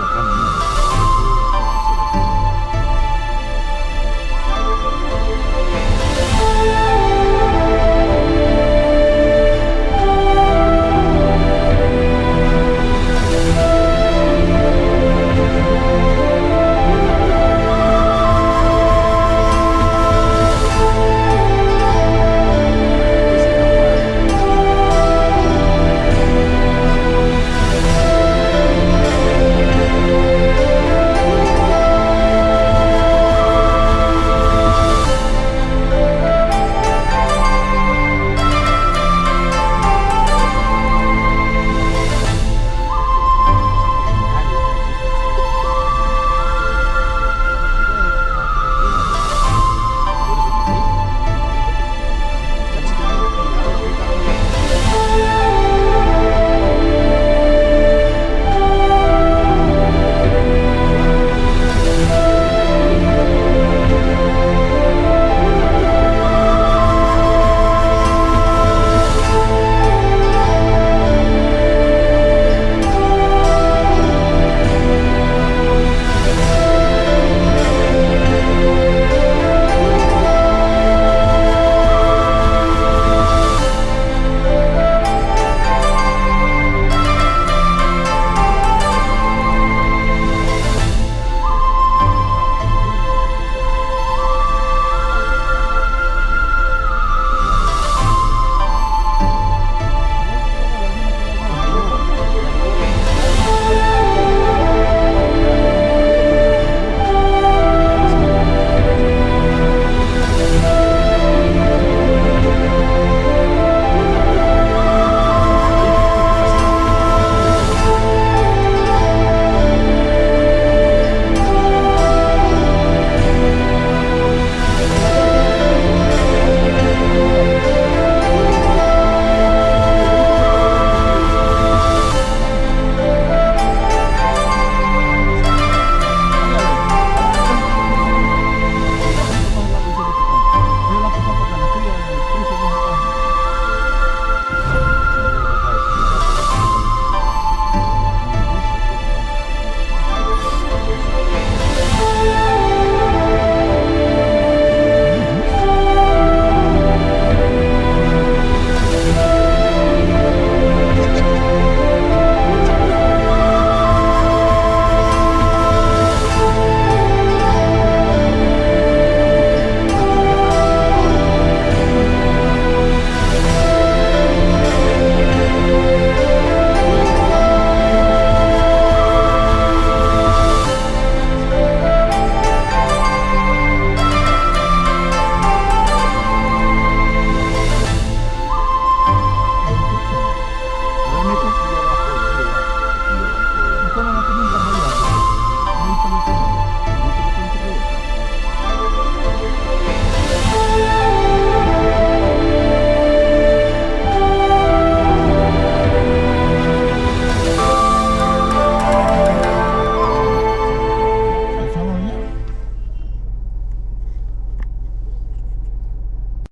我看你。